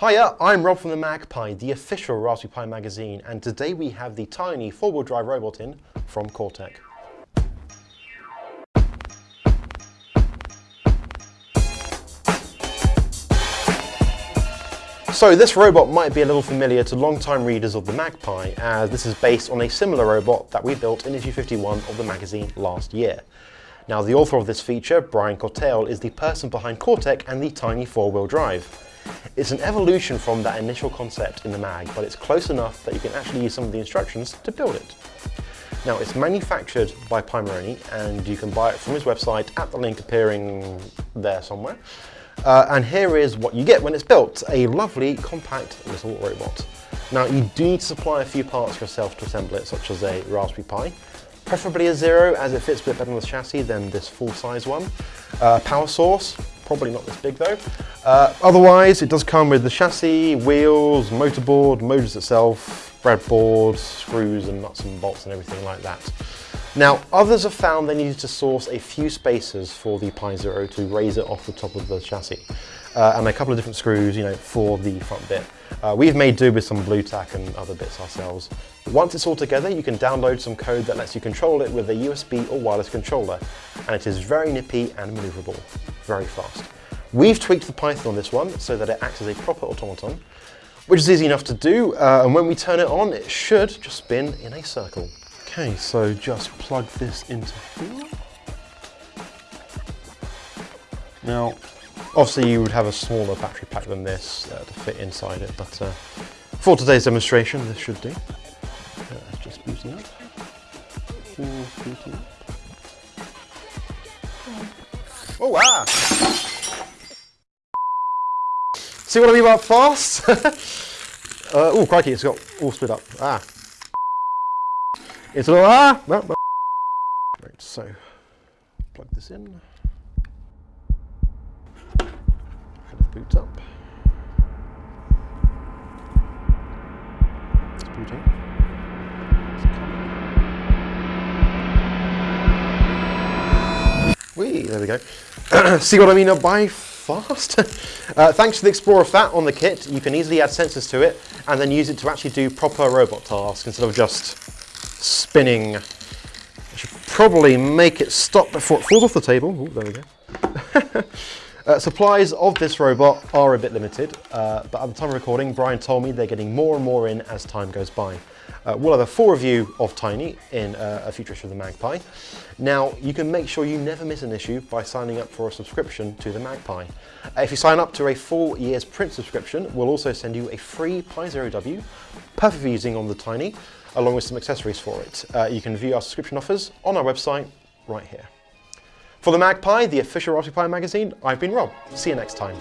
Hiya, I'm Rob from the MagPi, the official Raspberry Pi magazine, and today we have the tiny four-wheel drive robot in from Coretec. So this robot might be a little familiar to long-time readers of the MagPi, as this is based on a similar robot that we built in issue 51 of the magazine last year. Now the author of this feature, Brian Corteil, is the person behind Coretec and the tiny four-wheel drive. It's an evolution from that initial concept in the mag, but it's close enough that you can actually use some of the instructions to build it. Now it's manufactured by Pimoroni and you can buy it from his website at the link appearing there somewhere. Uh, and here is what you get when it's built, a lovely compact little robot. Now you do need to supply a few parts yourself to assemble it, such as a Raspberry Pi, preferably a Zero as it fits a bit better on the chassis than this full-size one. Uh, power source, probably not this big though. Uh, otherwise it does come with the chassis, wheels, motorboard, motors itself, breadboard, screws and nuts and bolts and everything like that. Now, others have found they needed to source a few spacers for the Pi Zero to raise it off the top of the chassis. Uh, and a couple of different screws, you know, for the front bit. Uh, we've made do with some blue tack and other bits ourselves. Once it's all together, you can download some code that lets you control it with a USB or wireless controller. And it is very nippy and maneuverable, very fast. We've tweaked the Python on this one so that it acts as a proper automaton, which is easy enough to do. Uh, and when we turn it on, it should just spin in a circle. Okay, so just plug this into here. Now, obviously you would have a smaller battery pack than this uh, to fit inside it, but uh, for today's demonstration, this should do. Uh, just booting up. Oh, wow! See what I mean about fast? uh, oh, crikey, it's got all split up. Ah, it's a little, ah. Right, so plug this in. Kind of boot up. Whee, there we go. See what I mean by fast? uh, thanks to the Explorer pHAT on the kit, you can easily add sensors to it and then use it to actually do proper robot tasks instead of just spinning. I should probably make it stop before it falls off the table. There we go. uh, supplies of this robot are a bit limited, uh, but at the time of recording, Brian told me they're getting more and more in as time goes by. Uh, we'll have a full review of Tiny in uh, a future issue of the MagPi. Now, you can make sure you never miss an issue by signing up for a subscription to the MagPi. Uh, if you sign up to a full year's print subscription, we'll also send you a free Pi Zero W, perfect for using on the Tiny, along with some accessories for it. Uh, you can view our subscription offers on our website right here. For the MagPi, the official Raspberry Pi magazine, I've been Rob. See you next time.